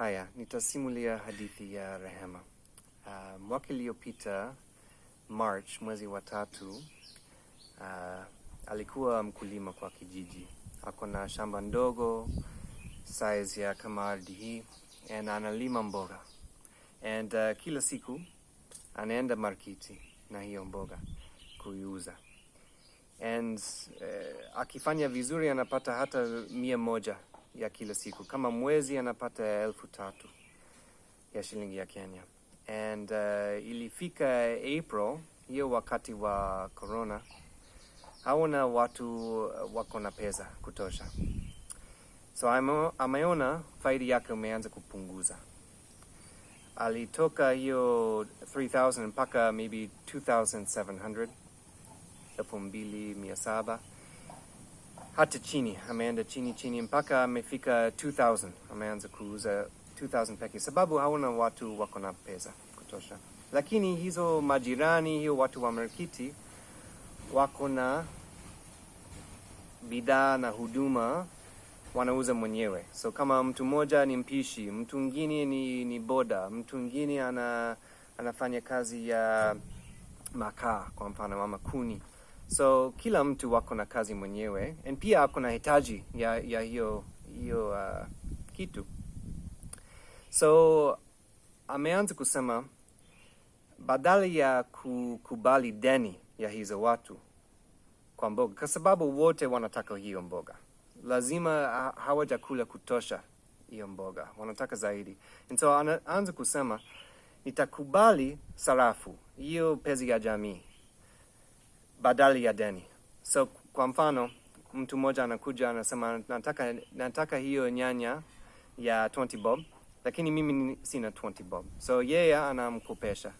Haya, nitasimulia hadithi ya Rehema. Uh, mwaka iliyopita March, mwezi wa tatu, uh, alikuwa mkulima kwa kijiji. Ako na shamba ndogo size ya kama ardhi hii and analima mboga and uh, kila siku anaenda markiti na hiyo mboga kuiuza and uh, akifanya vizuri anapata hata mia moja ya kila siku. Kama mwezi anapata elfu tatu ya shilingi ya Kenya. And uh, ilifika April, hiyo wakati wa corona, haona watu wako na pesa kutosha, so ameona faidi yake umeanza kupunguza. Alitoka hiyo 3000 mpaka maybe 2700 elfu mbili mia saba hata chini, ameenda chini chini mpaka amefika 2000 ameanza kuuza 2000 peke, sababu hauna watu wako na pesa kutosha. Lakini hizo majirani, hiyo watu wa markiti wako na bidhaa na huduma wanauza mwenyewe. So kama mtu mmoja ni mpishi, mtu mwingine ni, ni boda, mtu mwingine ana, anafanya kazi ya makaa kwa mfano ama kuni. So kila mtu wako na kazi mwenyewe and pia ako na hitaji ya, ya hiyo, hiyo uh, kitu. So ameanza kusema badala ya kukubali deni ya hizo watu kwa mboga, kwa sababu wote wanataka hiyo mboga, lazima ha- hawajakula kutosha hiyo mboga, wanataka zaidi. And so anaanza kusema nitakubali sarafu hiyo pezi ya jamii badala ya deni. So kwa mfano, mtu mmoja anakuja anasema nataka, nataka hiyo nyanya ya 20 bob, lakini mimi sina 20 bob. So yeye anamkopesha,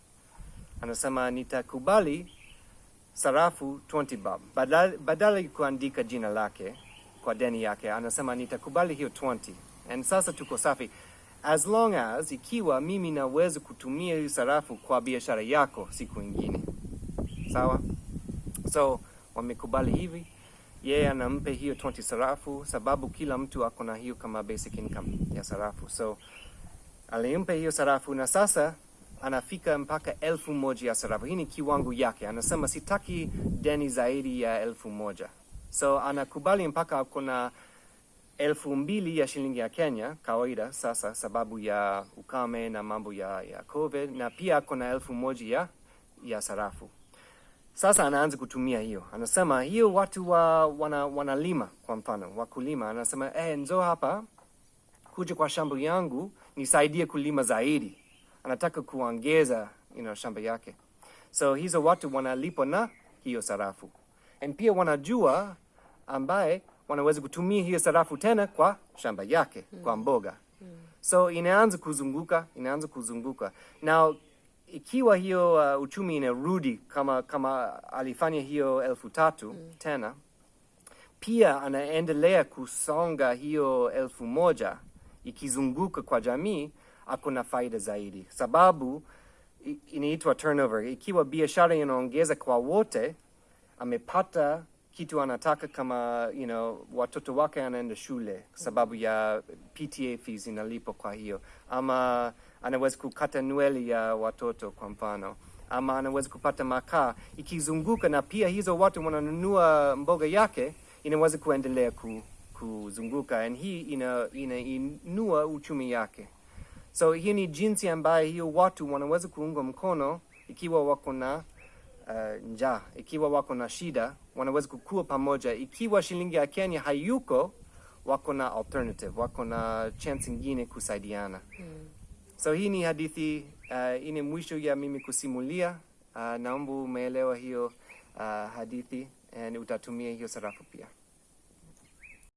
anasema nitakubali sarafu 20 bob badali ya kuandika jina lake kwa deni yake, anasema nitakubali hiyo 20 and sasa tuko safi as long as ikiwa mimi naweza kutumia hiyo sarafu kwa biashara yako siku ingine, sawa? So wamekubali hivi, yeye anampe hiyo 20 sarafu, sababu kila mtu ako na hiyo kama basic income ya sarafu. So alimpa hiyo sarafu na sasa anafika mpaka elfu moja ya sarafu. Hii ni kiwango yake, anasema sitaki deni zaidi ya elfu moja. So anakubali mpaka ako na elfu mbili ya shilingi ya Kenya kawaida sasa, sababu ya ukame na mambo ya, ya COVID, na pia ako na elfu moja ya, ya sarafu. Sasa anaanza kutumia hiyo, anasema hiyo watu wa, wana, wanalima kwa mfano wakulima, anasema eh, nzo hapa kuja kwa shamba yangu nisaidie kulima zaidi. Anataka kuongeza you know, shamba yake, so hizo watu wanalipwa na hiyo sarafu, and pia wanajua ambaye wanaweza kutumia hiyo sarafu tena kwa shamba yake mm. kwa mboga mm. so inaanza kuzunguka inaanza kuzunguka na ikiwa hiyo uh, uchumi inarudi kama kama alifanya hiyo elfu tatu mm. tena pia anaendelea kusonga hiyo elfu moja ikizunguka kwa jamii ako na faida zaidi sababu inaitwa turnover ikiwa biashara inaongeza kwa wote amepata kitu anataka kama you know, watoto wake anaenda shule sababu ya PTA fees inalipo kwa hiyo, ama anaweza kukata nweli ya watoto kwa mfano, ama anaweza kupata makaa. Ikizunguka, na pia hizo watu wananunua mboga yake, inaweza kuendelea ku, kuzunguka, and hii ina, inainua uchumi yake. So hii ni jinsi ambayo hiyo watu wanaweza kuunga mkono ikiwa wako na uh, njaa, ikiwa wako na shida, wanaweza kukua pamoja. Ikiwa shilingi ya Kenya hayuko, wako na alternative, wako na chance ingine kusaidiana. Mm. So hii ni hadithi uh, ine mwisho ya mimi kusimulia. Uh, naomba umeelewa hiyo uh, hadithi and utatumia hiyo sarafu pia.